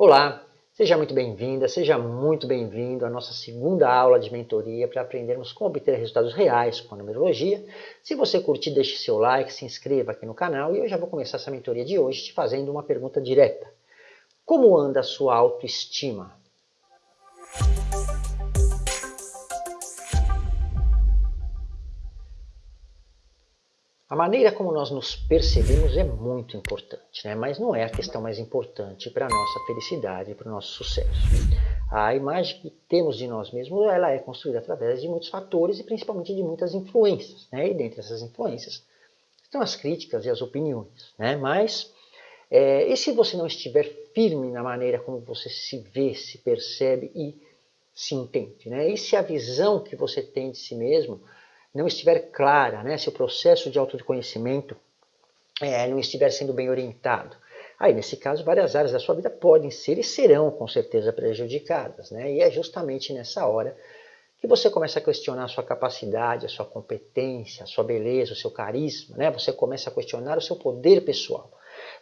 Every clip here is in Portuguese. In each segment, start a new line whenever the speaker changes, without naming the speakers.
Olá, seja muito bem-vinda, seja muito bem-vindo à nossa segunda aula de mentoria para aprendermos como obter resultados reais com a numerologia. Se você curtir, deixe seu like, se inscreva aqui no canal e eu já vou começar essa mentoria de hoje te fazendo uma pergunta direta. Como anda a sua autoestima? A maneira como nós nos percebemos é muito importante, né? mas não é a questão mais importante para a nossa felicidade para o nosso sucesso. A imagem que temos de nós mesmos ela é construída através de muitos fatores e principalmente de muitas influências. Né? E dentre essas influências estão as críticas e as opiniões. Né? Mas, é, e se você não estiver firme na maneira como você se vê, se percebe e se entende? Né? E se a visão que você tem de si mesmo não estiver clara, né, se o processo de autoconhecimento é, não estiver sendo bem orientado, aí nesse caso várias áreas da sua vida podem ser e serão com certeza prejudicadas. Né? E é justamente nessa hora que você começa a questionar a sua capacidade, a sua competência, a sua beleza, o seu carisma, né? você começa a questionar o seu poder pessoal,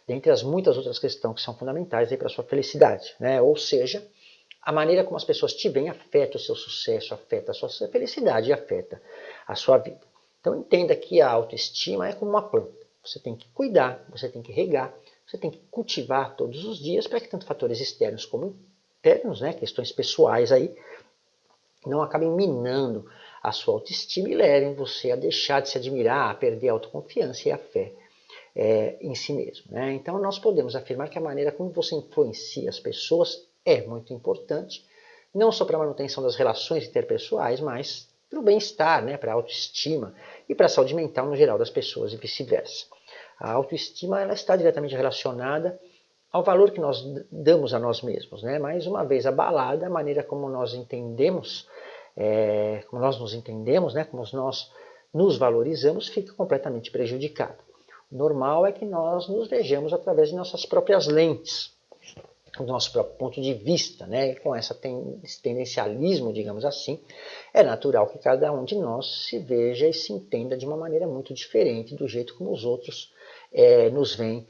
dentre as muitas outras questões que são fundamentais para a sua felicidade. Né? Ou seja, a maneira como as pessoas te veem afeta o seu sucesso, afeta a sua felicidade e afeta a sua vida. Então entenda que a autoestima é como uma planta. Você tem que cuidar, você tem que regar, você tem que cultivar todos os dias para que tanto fatores externos como internos, né, questões pessoais aí, não acabem minando a sua autoestima e levem você a deixar de se admirar, a perder a autoconfiança e a fé é, em si mesmo. Né? Então nós podemos afirmar que a maneira como você influencia as pessoas é muito importante, não só para a manutenção das relações interpessoais, mas para o bem-estar, né, para a autoestima e para a saúde mental no geral das pessoas e vice-versa. A autoestima ela está diretamente relacionada ao valor que nós damos a nós mesmos. Né? Mais uma vez, abalada a maneira como nós entendemos, é, como nós nos entendemos, né? como nós nos valorizamos, fica completamente prejudicado. O normal é que nós nos vejamos através de nossas próprias lentes do nosso próprio ponto de vista, né? E com essa ten, esse tendencialismo, digamos assim, é natural que cada um de nós se veja e se entenda de uma maneira muito diferente do jeito como os outros é, nos veem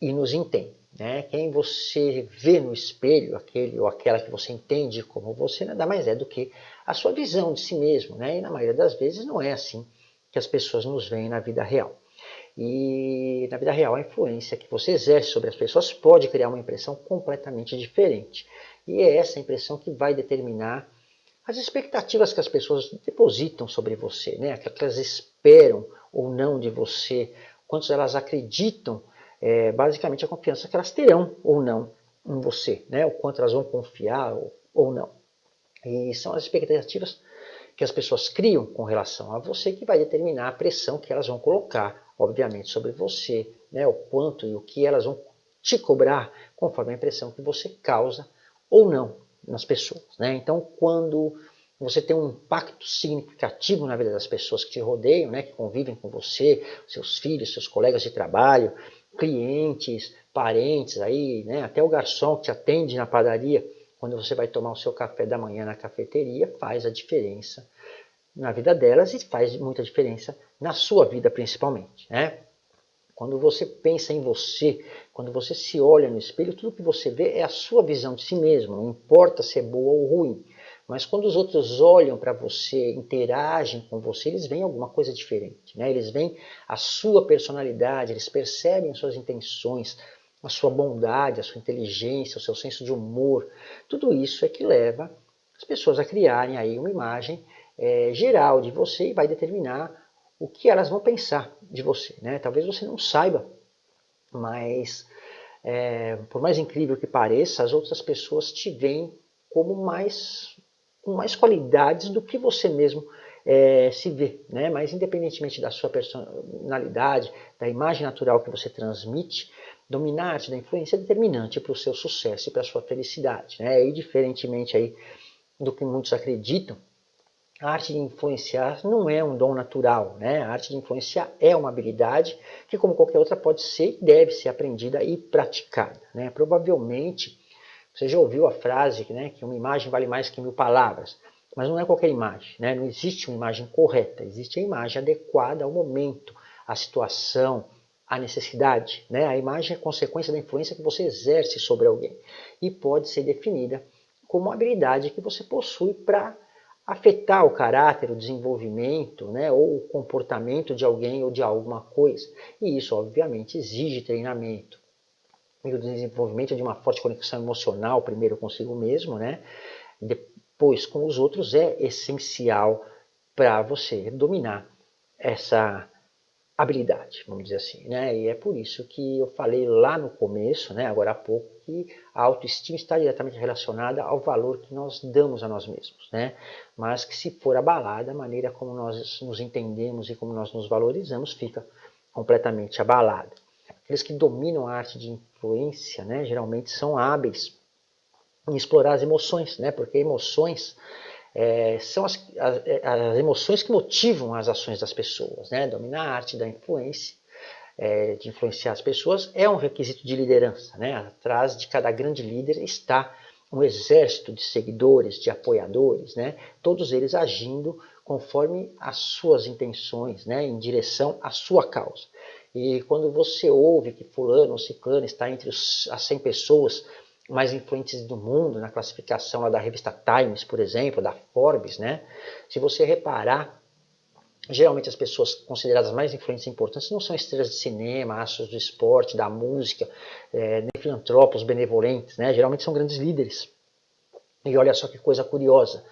e nos entendem. Né? Quem você vê no espelho, aquele ou aquela que você entende como você, nada mais é do que a sua visão de si mesmo. Né? E na maioria das vezes não é assim que as pessoas nos veem na vida real. E na vida real, a influência que você exerce sobre as pessoas pode criar uma impressão completamente diferente. E é essa impressão que vai determinar as expectativas que as pessoas depositam sobre você, né? que elas esperam ou não de você, quantos elas acreditam, é, basicamente a confiança que elas terão ou não em você, né? o quanto elas vão confiar ou, ou não. E são as expectativas que as pessoas criam com relação a você que vai determinar a pressão que elas vão colocar obviamente, sobre você, né, o quanto e o que elas vão te cobrar conforme a impressão que você causa ou não nas pessoas. Né? Então, quando você tem um impacto significativo na vida das pessoas que te rodeiam, né, que convivem com você, seus filhos, seus colegas de trabalho, clientes, parentes, aí, né, até o garçom que te atende na padaria, quando você vai tomar o seu café da manhã na cafeteria, faz a diferença na vida delas e faz muita diferença na sua vida principalmente. Né? Quando você pensa em você, quando você se olha no espelho, tudo que você vê é a sua visão de si mesmo, não importa se é boa ou ruim. Mas quando os outros olham para você, interagem com você, eles veem alguma coisa diferente. Né? Eles veem a sua personalidade, eles percebem as suas intenções, a sua bondade, a sua inteligência, o seu senso de humor. Tudo isso é que leva as pessoas a criarem aí uma imagem é, geral de você e vai determinar o que elas vão pensar de você. Né? Talvez você não saiba, mas é, por mais incrível que pareça, as outras pessoas te veem como mais com mais qualidades do que você mesmo é, se vê, né? Mas independentemente da sua personalidade, da imagem natural que você transmite, dominar da influência é determinante para o seu sucesso e para a sua felicidade, né? E diferentemente aí do que muitos acreditam, a arte de influenciar não é um dom natural, né? A arte de influenciar é uma habilidade que, como qualquer outra, pode ser e deve ser aprendida e praticada, né? Provavelmente, você já ouviu a frase né, que uma imagem vale mais que mil palavras, mas não é qualquer imagem, né? Não existe uma imagem correta, existe a imagem adequada ao momento, à situação, a necessidade. Né? A imagem é consequência da influência que você exerce sobre alguém e pode ser definida como uma habilidade que você possui para afetar o caráter, o desenvolvimento né, ou o comportamento de alguém ou de alguma coisa. E isso, obviamente, exige treinamento. E o desenvolvimento de uma forte conexão emocional, primeiro consigo mesmo, né, depois com os outros, é essencial para você dominar essa habilidade, vamos dizer assim. Né? E é por isso que eu falei lá no começo, né, agora há pouco, que a autoestima está diretamente relacionada ao valor que nós damos a nós mesmos. Né? Mas que se for abalada, a maneira como nós nos entendemos e como nós nos valorizamos fica completamente abalada. Aqueles que dominam a arte de influência, né, geralmente são hábeis em explorar as emoções, né, porque emoções é, são as, as, as, emoções que motivam as ações das pessoas. Né? Dominar a arte da influência, é, de influenciar as pessoas, é um requisito de liderança. Né? Atrás de cada grande líder está um exército de seguidores, de apoiadores, né? todos eles agindo conforme as suas intenções, né? em direção à sua causa. E quando você ouve que fulano ou ciclano está entre os, as 100 pessoas mais influentes do mundo, na classificação da revista Times, por exemplo, da Forbes, né? Se você reparar, geralmente as pessoas consideradas mais influentes e importantes não são estrelas de cinema, astros do esporte, da música, é, nem filantropos benevolentes, né? Geralmente são grandes líderes. E olha só que coisa curiosa,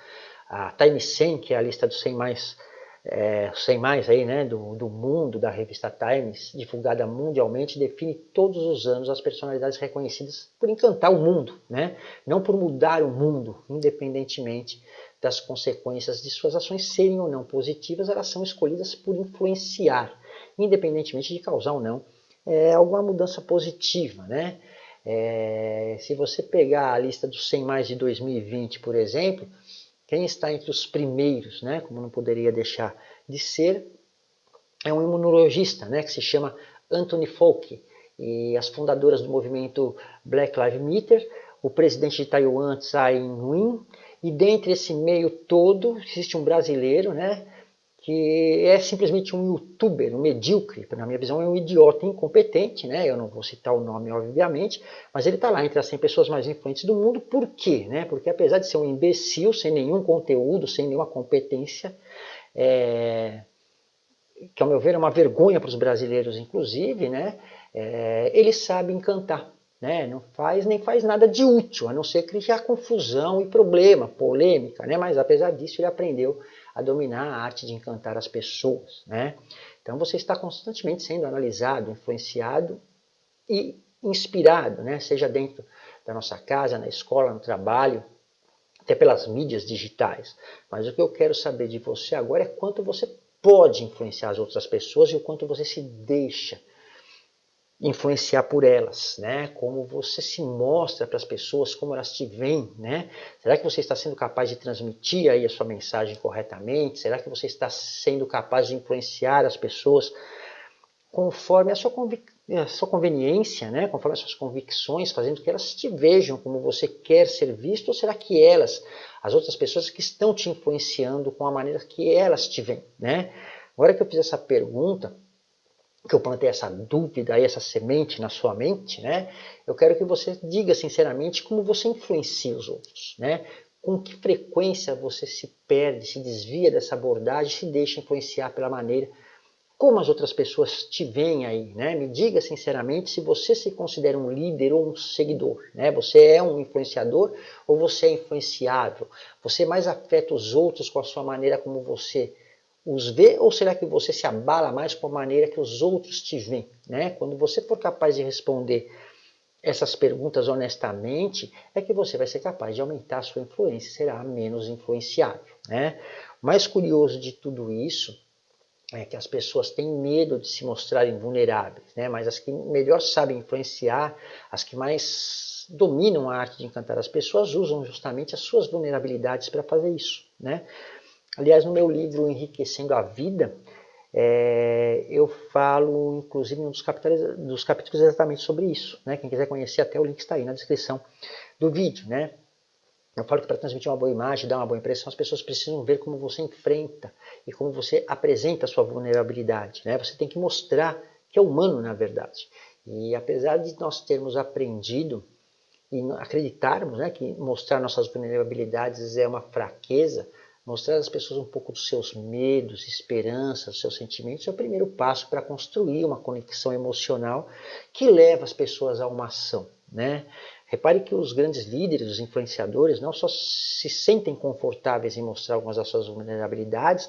a Time 100, que é a lista dos 100 mais é, sem mais aí, né, do, do mundo da revista Times, divulgada mundialmente, define todos os anos as personalidades reconhecidas por encantar o mundo, né, não por mudar o mundo, independentemente das consequências de suas ações serem ou não positivas, elas são escolhidas por influenciar, independentemente de causar ou não é, alguma mudança positiva, né. É, se você pegar a lista dos 100 mais de 2020, por exemplo, quem está entre os primeiros, né, como não poderia deixar de ser, é um imunologista, né, que se chama Anthony Fauci, e as fundadoras do movimento Black Lives Matter, o presidente de Taiwan, Tsai Ing-wen, e dentre esse meio todo existe um brasileiro, né, que é simplesmente um youtuber, um medíocre, na minha visão é um idiota incompetente, né? eu não vou citar o nome obviamente, mas ele está lá entre as 100 pessoas mais influentes do mundo, por quê? Né? Porque apesar de ser um imbecil, sem nenhum conteúdo, sem nenhuma competência, é... que ao meu ver é uma vergonha para os brasileiros inclusive, né? É... ele sabe encantar. Né? Não faz nem faz nada de útil, a não ser criar confusão e problema, polêmica, né? mas apesar disso ele aprendeu a dominar a arte de encantar as pessoas. Né? Então você está constantemente sendo analisado, influenciado e inspirado, né? seja dentro da nossa casa, na escola, no trabalho, até pelas mídias digitais. Mas o que eu quero saber de você agora é quanto você pode influenciar as outras pessoas e o quanto você se deixa influenciar por elas, né? Como você se mostra para as pessoas, como elas te veem, né? Será que você está sendo capaz de transmitir aí a sua mensagem corretamente? Será que você está sendo capaz de influenciar as pessoas conforme a sua, a sua conveniência, né? Conforme as suas convicções, fazendo que elas te vejam como você quer ser visto? Ou será que elas, as outras pessoas que estão te influenciando com a maneira que elas te veem, né? Agora que eu fiz essa pergunta, que eu plantei essa dúvida, essa semente na sua mente, né? Eu quero que você diga sinceramente como você influencia os outros, né? Com que frequência você se perde, se desvia dessa abordagem, se deixa influenciar pela maneira como as outras pessoas te veem aí, né? Me diga sinceramente se você se considera um líder ou um seguidor, né? Você é um influenciador ou você é influenciável? Você mais afeta os outros com a sua maneira como você os vê ou será que você se abala mais com a maneira que os outros te veem? Né? Quando você for capaz de responder essas perguntas honestamente, é que você vai ser capaz de aumentar a sua influência, será menos influenciável. Né? O mais curioso de tudo isso é que as pessoas têm medo de se mostrarem vulneráveis, né? mas as que melhor sabem influenciar, as que mais dominam a arte de encantar as pessoas, usam justamente as suas vulnerabilidades para fazer isso. Né? Aliás, no meu livro Enriquecendo a Vida, é, eu falo, inclusive, um dos capítulos, dos capítulos exatamente sobre isso. Né? Quem quiser conhecer, até o link está aí na descrição do vídeo. Né? Eu falo que para transmitir uma boa imagem, dar uma boa impressão, as pessoas precisam ver como você enfrenta e como você apresenta a sua vulnerabilidade. Né? Você tem que mostrar que é humano na verdade. E apesar de nós termos aprendido e acreditarmos né, que mostrar nossas vulnerabilidades é uma fraqueza, mostrar às pessoas um pouco dos seus medos, esperanças, seus sentimentos é o primeiro passo para construir uma conexão emocional que leva as pessoas a uma ação. Né? Repare que os grandes líderes, os influenciadores, não só se sentem confortáveis em mostrar algumas das suas vulnerabilidades,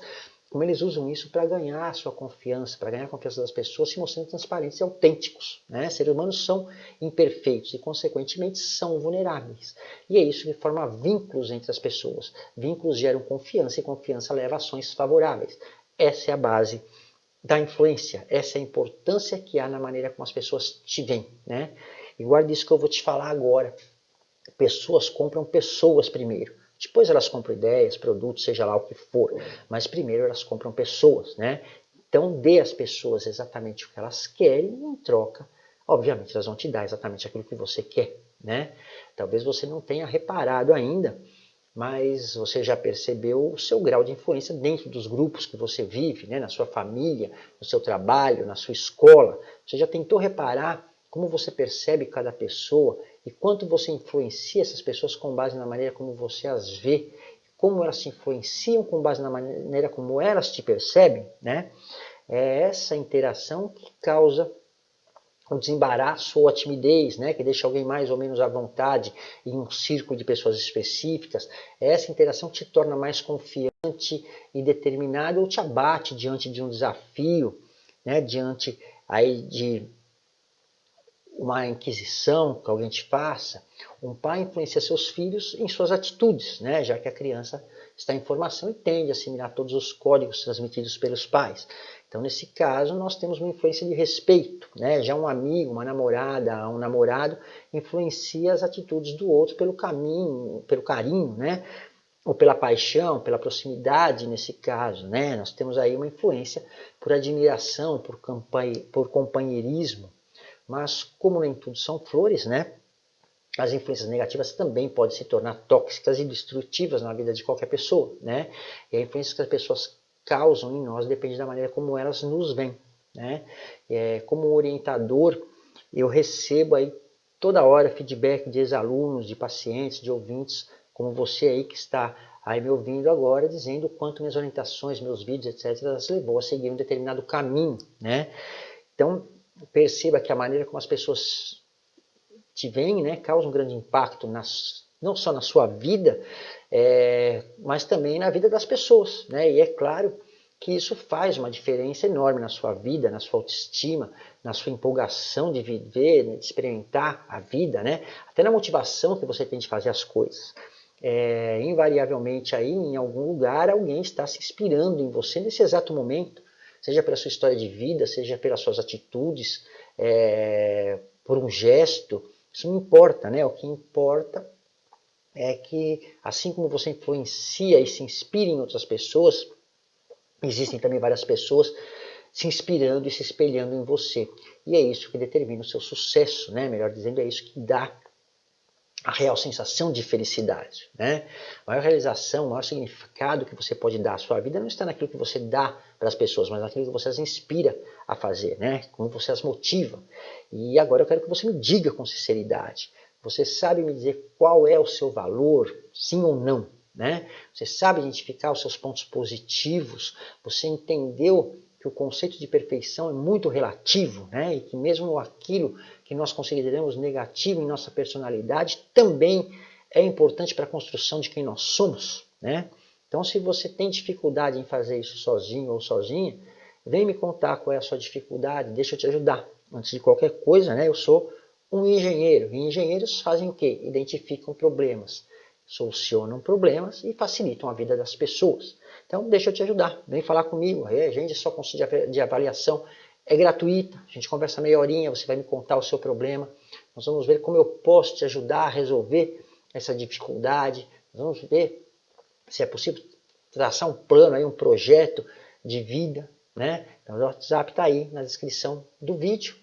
como eles usam isso para ganhar a sua confiança, para ganhar a confiança das pessoas, se mostrando transparentes e autênticos. Né? Seres humanos são imperfeitos e, consequentemente, são vulneráveis. E é isso que forma vínculos entre as pessoas. Vínculos geram confiança e confiança leva a ações favoráveis. Essa é a base da influência, essa é a importância que há na maneira como as pessoas te veem. Né? E guarde isso que eu vou te falar agora. Pessoas compram pessoas primeiro. Depois elas compram ideias, produtos, seja lá o que for. Mas primeiro elas compram pessoas, né? Então dê às pessoas exatamente o que elas querem e em troca, obviamente elas vão te dar exatamente aquilo que você quer, né? Talvez você não tenha reparado ainda, mas você já percebeu o seu grau de influência dentro dos grupos que você vive, né? na sua família, no seu trabalho, na sua escola. Você já tentou reparar como você percebe cada pessoa e quanto você influencia essas pessoas com base na maneira como você as vê, como elas te influenciam com base na maneira como elas te percebem, né? É essa interação que causa o desembaraço ou a timidez, né, que deixa alguém mais ou menos à vontade em um círculo de pessoas específicas. É essa interação que te torna mais confiante e determinado ou te abate diante de um desafio, né, diante aí de uma inquisição que alguém te faça, um pai influencia seus filhos em suas atitudes, né? já que a criança está em formação e tende a assimilar todos os códigos transmitidos pelos pais. Então, nesse caso, nós temos uma influência de respeito. Né? Já um amigo, uma namorada, um namorado influencia as atitudes do outro pelo caminho, pelo carinho, né? ou pela paixão, pela proximidade nesse caso. Né? Nós temos aí uma influência por admiração, por, por companheirismo. Mas como nem tudo são flores, né? As influências negativas também podem se tornar tóxicas e destrutivas na vida de qualquer pessoa, né? E a influência que as pessoas causam em nós depende da maneira como elas nos veem, né? É, como orientador, eu recebo aí toda hora feedback de ex-alunos, de pacientes, de ouvintes, como você aí que está aí me ouvindo agora, dizendo o quanto minhas orientações, meus vídeos, etc., as levou a seguir um determinado caminho, né? Então, perceba que a maneira como as pessoas te veem né, causa um grande impacto nas, não só na sua vida, é, mas também na vida das pessoas. Né? E é claro que isso faz uma diferença enorme na sua vida, na sua autoestima, na sua empolgação de viver, né, de experimentar a vida, né? até na motivação que você tem de fazer as coisas. É, invariavelmente aí em algum lugar alguém está se inspirando em você nesse exato momento seja pela sua história de vida, seja pelas suas atitudes, é, por um gesto, isso não importa, né? O que importa é que, assim como você influencia e se inspira em outras pessoas, existem também várias pessoas se inspirando e se espelhando em você. E é isso que determina o seu sucesso, né? Melhor dizendo, é isso que dá a real sensação de felicidade. Né? A maior realização, o maior significado que você pode dar à sua vida não está naquilo que você dá para as pessoas, mas naquilo que você as inspira a fazer, né? como você as motiva. E agora eu quero que você me diga com sinceridade. Você sabe me dizer qual é o seu valor, sim ou não? Né? Você sabe identificar os seus pontos positivos? Você entendeu que o conceito de perfeição é muito relativo, né? e que mesmo aquilo que nós consideramos negativo em nossa personalidade também é importante para a construção de quem nós somos. Né? Então, se você tem dificuldade em fazer isso sozinho ou sozinha, vem me contar qual é a sua dificuldade, deixa eu te ajudar. Antes de qualquer coisa, né, eu sou um engenheiro. E engenheiros fazem o quê? Identificam problemas, solucionam problemas e facilitam a vida das pessoas. Então, deixa eu te ajudar. Vem falar comigo. A gente só consulta de avaliação é gratuita. A gente conversa meia horinha, você vai me contar o seu problema. Nós vamos ver como eu posso te ajudar a resolver essa dificuldade. Nós vamos ver se é possível traçar um plano, aí, um projeto de vida. Né? Então, o WhatsApp está aí na descrição do vídeo.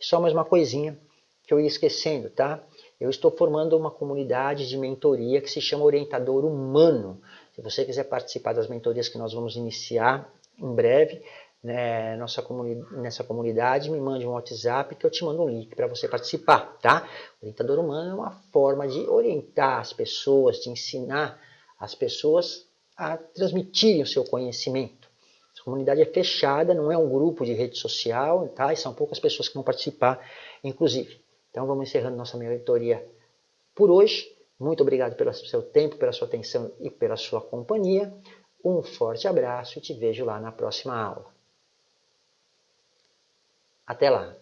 Só mais uma coisinha que eu ia esquecendo, tá? Eu estou formando uma comunidade de mentoria que se chama Orientador Humano. Se você quiser participar das mentorias que nós vamos iniciar em breve, né, nossa comuni nessa comunidade, me mande um WhatsApp que eu te mando um link para você participar, tá? Orientador humano é uma forma de orientar as pessoas, de ensinar as pessoas a transmitirem o seu conhecimento. Essa comunidade é fechada, não é um grupo de rede social, tá? E são poucas pessoas que vão participar, inclusive. Então vamos encerrando nossa mentoria por hoje. Muito obrigado pelo seu tempo, pela sua atenção e pela sua companhia. Um forte abraço e te vejo lá na próxima aula. Até lá!